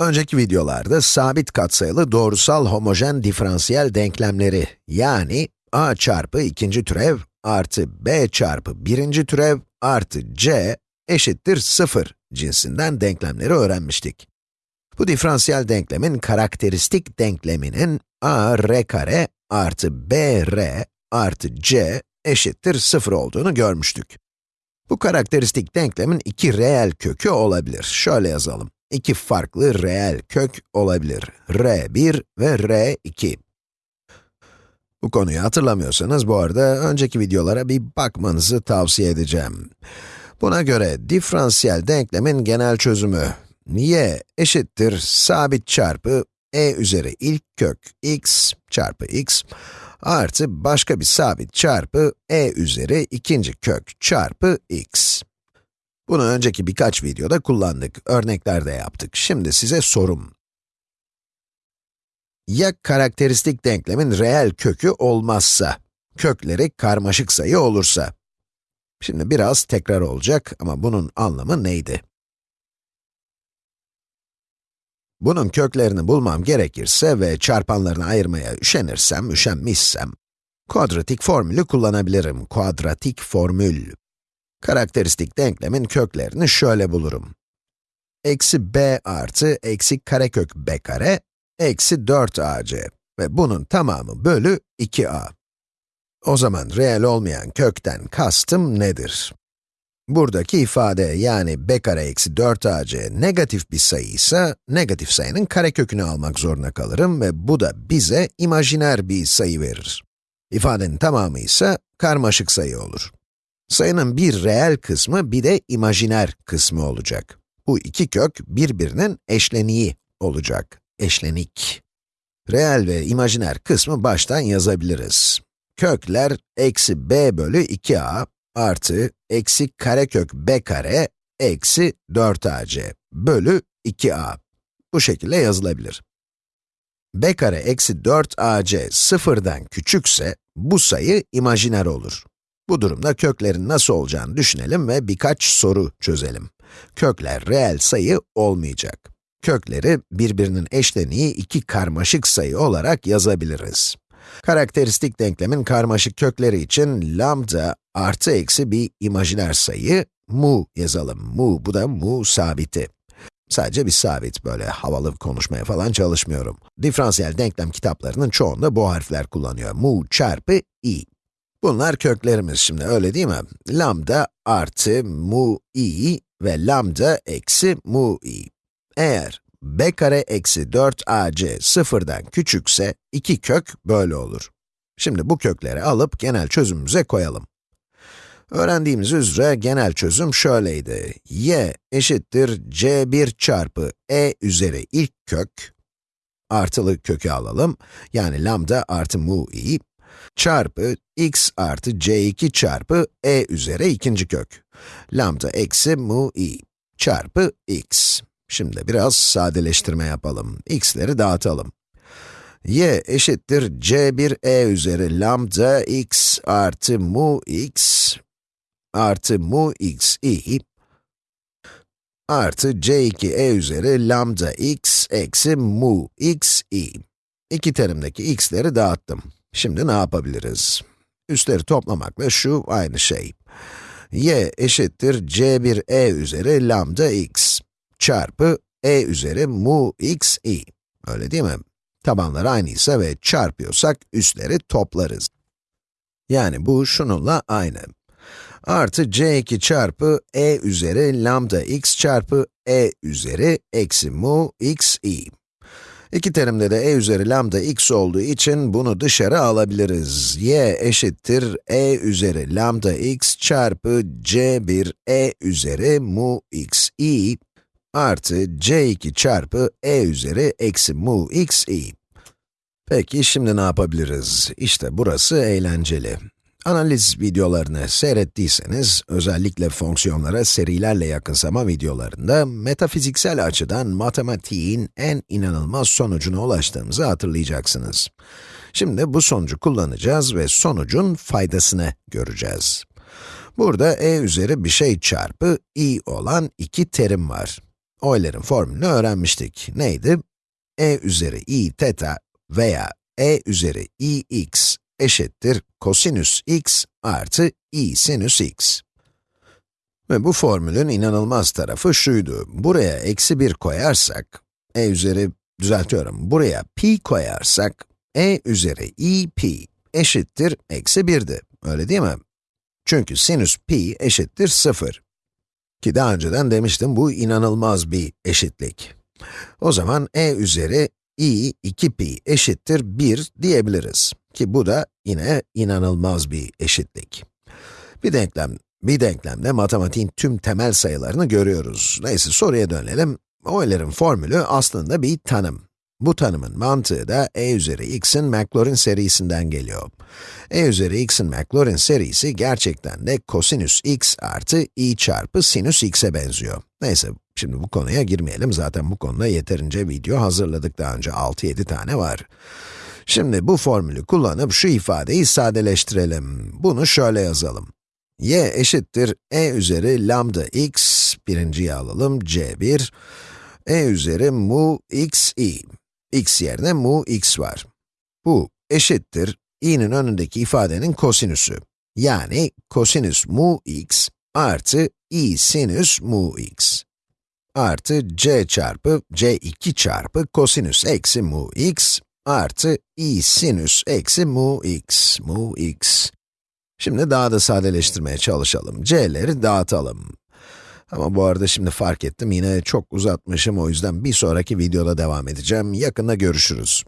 Önceki videolarda sabit katsayılı doğrusal homojen diferansiyel denklemleri, yani a çarpı ikinci türev artı b çarpı birinci türev artı c eşittir 0 cinsinden denklemleri öğrenmiştik. Bu diferansiyel denklemin karakteristik denkleminin a r kare artı b r artı c eşittir 0 olduğunu görmüştük. Bu karakteristik denklemin iki reel kökü olabilir. Şöyle yazalım. İki farklı reel kök olabilir. r1 ve r2. Bu konuyu hatırlamıyorsanız bu arada önceki videolara bir bakmanızı tavsiye edeceğim. Buna göre diferansiyel denklemin genel çözümü y eşittir sabit çarpı e üzeri ilk kök x çarpı x artı başka bir sabit çarpı e üzeri ikinci kök çarpı x. Bunu önceki birkaç videoda kullandık, örneklerde yaptık. Şimdi size sorum. Ya karakteristik denklemin reel kökü olmazsa, kökleri karmaşık sayı olursa? Şimdi biraz tekrar olacak ama bunun anlamı neydi? Bunun köklerini bulmam gerekirse ve çarpanlarını ayırmaya üşenirsem, üşenmişsem, kuadratik formülü kullanabilirim. Kuadratik formül. Karakteristik denklemin köklerini şöyle bulurum. Eksi b artı eksi karekök b kare, eksi 4ac ve bunun tamamı bölü 2a. O zaman reel olmayan kökten kastım nedir? Buradaki ifade yani b kare eksi 4ac negatif bir sayı ise, negatif sayının karekökünü almak zorunda kalırım ve bu da bize imajiner bir sayı verir. İfadenin tamamı ise karmaşık sayı olur. Sayının bir reel kısmı bir de imajiner kısmı olacak. Bu iki kök birbirinin eşleniği olacak. Eşlenik. Reel ve imajiner kısmı baştan yazabiliriz. Kökler eksi b bölü 2a artı eksi karekök b kare eksi 4ac bölü 2a. Bu şekilde yazılabilir. b kare eksi 4ac sıfırdan küçükse bu sayı imajiner olur. Bu durumda köklerin nasıl olacağını düşünelim ve birkaç soru çözelim. Kökler reel sayı olmayacak. Kökleri birbirinin eşleniği iki karmaşık sayı olarak yazabiliriz. Karakteristik denklemin karmaşık kökleri için lambda artı eksi bir imajiner sayı, mu yazalım. Mu, bu da mu sabiti. Sadece bir sabit, böyle havalı konuşmaya falan çalışmıyorum. Diferansiyel denklem kitaplarının çoğunda bu harfler kullanıyor. Mu çarpı i. Bunlar köklerimiz şimdi, öyle değil mi? Lambda artı mu i ve lambda eksi mu i. Eğer b kare eksi 4ac sıfırdan küçükse, iki kök böyle olur. Şimdi bu kökleri alıp genel çözümümüze koyalım. Öğrendiğimiz üzere genel çözüm şöyleydi. y eşittir c1 çarpı e üzeri ilk kök, artılı kökü alalım, yani lambda artı mu i, çarpı x artı c2 çarpı e üzeri ikinci kök, lambda eksi mu i, çarpı x. Şimdi biraz sadeleştirme yapalım. x'leri dağıtalım. y eşittir c1e üzeri lambda x artı mu x artı mu x i artı c2e üzeri lambda x eksi mu x i. İki terimdeki x'leri dağıttım. Şimdi ne yapabiliriz? Üstleri toplamakla şu aynı şey. y eşittir c1e üzeri lambda x çarpı e üzeri mu x i. Öyle değil mi? Tabanlar aynıysa ve çarpıyorsak üstleri toplarız. Yani bu şununla aynı. Artı c2 çarpı e üzeri lambda x çarpı e üzeri eksi mu x i. İki terimde de e üzeri lambda x olduğu için bunu dışarı alabiliriz. y eşittir e üzeri lambda x çarpı c1 e üzeri mu x i artı c2 çarpı e üzeri eksi mu x i. Peki şimdi ne yapabiliriz? İşte burası eğlenceli. Analiz videolarını seyrettiyseniz, özellikle fonksiyonlara serilerle yakınsama videolarında, metafiziksel açıdan matematiğin en inanılmaz sonucuna ulaştığımızı hatırlayacaksınız. Şimdi bu sonucu kullanacağız ve sonucun faydasını göreceğiz. Burada e üzeri bir şey çarpı i olan iki terim var. Euler'in formülünü öğrenmiştik. Neydi? e üzeri i teta veya e üzeri i x eşittir kosinüs x artı i sinüs x. Ve bu formülün inanılmaz tarafı şuydu. Buraya eksi 1 koyarsak, e üzeri, düzeltiyorum, buraya pi koyarsak, e üzeri i pi eşittir eksi 1'di. Öyle değil mi? Çünkü sinüs pi eşittir 0. Ki daha önceden demiştim, bu inanılmaz bir eşitlik. O zaman e üzeri i 2pi eşittir 1 diyebiliriz. Ki bu da yine inanılmaz bir eşitlik. Bir denklem, bir denklemde matematiğin tüm temel sayılarını görüyoruz. Neyse soruya dönelim. Euler'in formülü aslında bir tanım. Bu tanımın mantığı da e üzeri x'in Maclaurin serisinden geliyor. e üzeri x'in Maclaurin serisi gerçekten de kosinüs x artı i çarpı sinüs x'e benziyor. Neyse, şimdi bu konuya girmeyelim. Zaten bu konuda yeterince video hazırladık daha önce. 6-7 tane var. Şimdi bu formülü kullanıp şu ifadeyi sadeleştirelim. Bunu şöyle yazalım. y eşittir e üzeri lambda x, birinciyi alalım, c1, e üzeri mu x i x yerine mu x var. Bu eşittir, i'nin önündeki ifadenin kosinüsü. Yani kosinüs mu x artı i sinüs mu x artı c çarpı c2 çarpı kosinüs eksi mu x artı i sinüs eksi mu x, mu x. Şimdi daha da sadeleştirmeye çalışalım. c'leri dağıtalım. Ama bu arada şimdi fark ettim, yine çok uzatmışım, o yüzden bir sonraki videoda devam edeceğim. Yakında görüşürüz.